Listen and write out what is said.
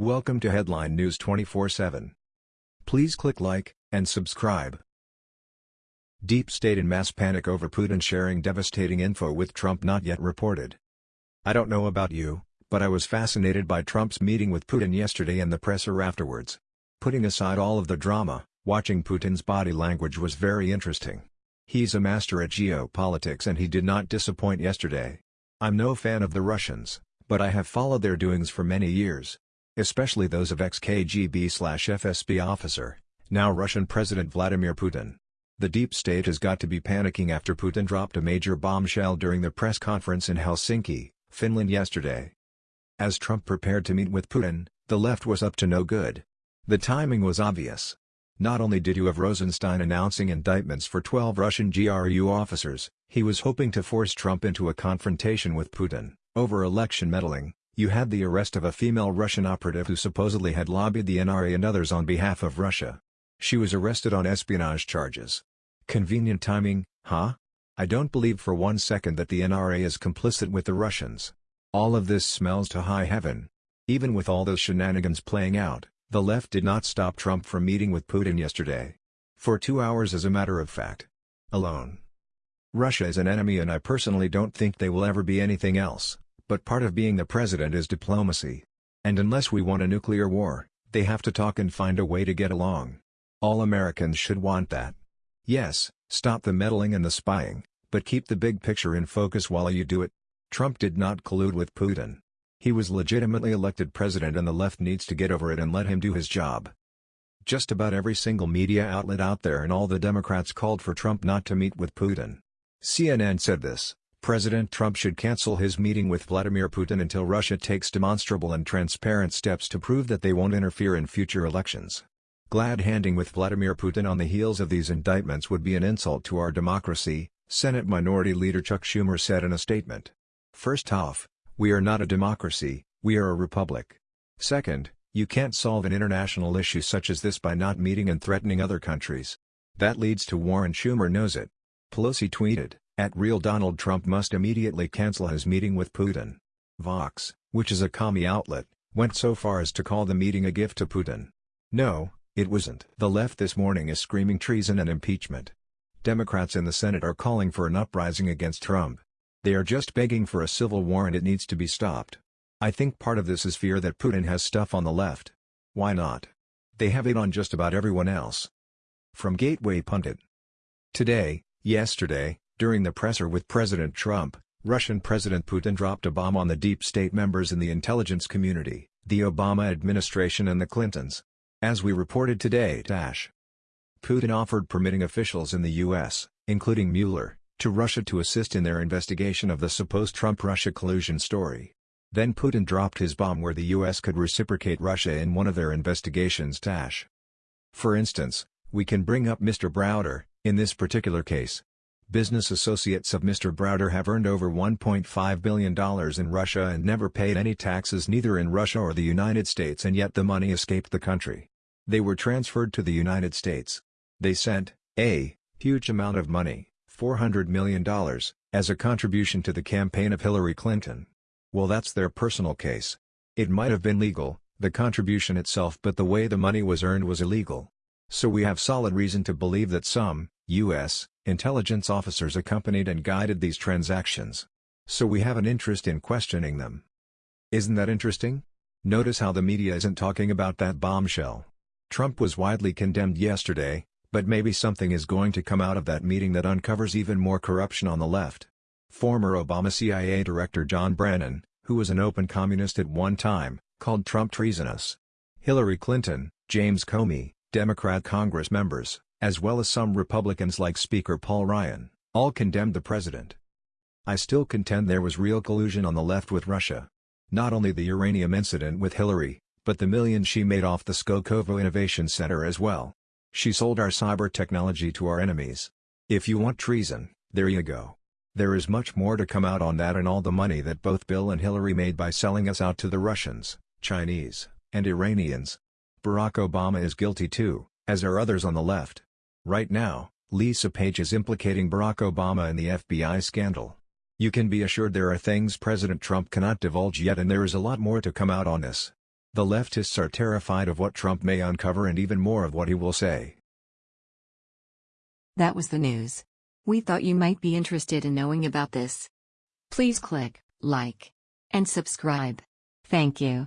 Welcome to Headline News 24/7. Please click like and subscribe. Deep state in mass panic over Putin sharing devastating info with Trump not yet reported. I don't know about you, but I was fascinated by Trump's meeting with Putin yesterday and the presser afterwards. Putting aside all of the drama, watching Putin's body language was very interesting. He's a master at geopolitics and he did not disappoint yesterday. I'm no fan of the Russians, but I have followed their doings for many years especially those of ex-KGB-FSB officer, now Russian President Vladimir Putin. The deep state has got to be panicking after Putin dropped a major bombshell during the press conference in Helsinki, Finland yesterday. As Trump prepared to meet with Putin, the left was up to no good. The timing was obvious. Not only did you have Rosenstein announcing indictments for 12 Russian GRU officers, he was hoping to force Trump into a confrontation with Putin, over election meddling, you had the arrest of a female Russian operative who supposedly had lobbied the NRA and others on behalf of Russia. She was arrested on espionage charges. Convenient timing, huh? I don't believe for one second that the NRA is complicit with the Russians. All of this smells to high heaven. Even with all those shenanigans playing out, the left did not stop Trump from meeting with Putin yesterday. For two hours as a matter of fact. Alone. Russia is an enemy and I personally don't think they will ever be anything else. But part of being the president is diplomacy. And unless we want a nuclear war, they have to talk and find a way to get along. All Americans should want that. Yes, stop the meddling and the spying, but keep the big picture in focus while you do it. Trump did not collude with Putin. He was legitimately elected president and the left needs to get over it and let him do his job. Just about every single media outlet out there and all the Democrats called for Trump not to meet with Putin. CNN said this. President Trump should cancel his meeting with Vladimir Putin until Russia takes demonstrable and transparent steps to prove that they won't interfere in future elections. Glad handing with Vladimir Putin on the heels of these indictments would be an insult to our democracy, Senate Minority Leader Chuck Schumer said in a statement. First off, we are not a democracy, we are a republic. Second, you can't solve an international issue such as this by not meeting and threatening other countries. That leads to war and Schumer knows it. Pelosi tweeted, at real Donald Trump must immediately cancel his meeting with Putin. Vox, which is a commie outlet, went so far as to call the meeting a gift to Putin. No, it wasn't. The left this morning is screaming treason and impeachment. Democrats in the Senate are calling for an uprising against Trump. They are just begging for a civil war and it needs to be stopped. I think part of this is fear that Putin has stuff on the left. Why not? They have it on just about everyone else. From Gateway Pundit. Today, yesterday, during the presser with President Trump, Russian President Putin dropped a bomb on the deep state members in the intelligence community, the Obama administration and the Clintons. As we reported today Dash. Putin offered permitting officials in the U.S., including Mueller, to Russia to assist in their investigation of the supposed Trump-Russia collusion story. Then Putin dropped his bomb where the U.S. could reciprocate Russia in one of their investigations Dash. For instance, we can bring up Mr. Browder, in this particular case, Business associates of Mr. Browder have earned over $1.5 billion in Russia and never paid any taxes neither in Russia or the United States and yet the money escaped the country. They were transferred to the United States. They sent, a, huge amount of money, $400 million, as a contribution to the campaign of Hillary Clinton. Well that's their personal case. It might have been legal, the contribution itself but the way the money was earned was illegal. So we have solid reason to believe that some, U.S., intelligence officers accompanied and guided these transactions. So we have an interest in questioning them. Isn't that interesting? Notice how the media isn't talking about that bombshell. Trump was widely condemned yesterday, but maybe something is going to come out of that meeting that uncovers even more corruption on the left. Former Obama CIA Director John Brennan, who was an open communist at one time, called Trump treasonous. Hillary Clinton, James Comey, Democrat Congress members, as well as some Republicans like Speaker Paul Ryan, all condemned the president. I still contend there was real collusion on the left with Russia. Not only the uranium incident with Hillary, but the millions she made off the Skolkovo Innovation Center as well. She sold our cyber technology to our enemies. If you want treason, there you go. There is much more to come out on that and all the money that both Bill and Hillary made by selling us out to the Russians, Chinese, and Iranians. Barack Obama is guilty too, as are others on the left. Right now, Lisa Page is implicating Barack Obama in the FBI scandal. You can be assured there are things President Trump cannot divulge yet and there is a lot more to come out on this. The leftists are terrified of what Trump may uncover and even more of what he will say. That was the news. We thought you might be interested in knowing about this. Please click like and subscribe. Thank you.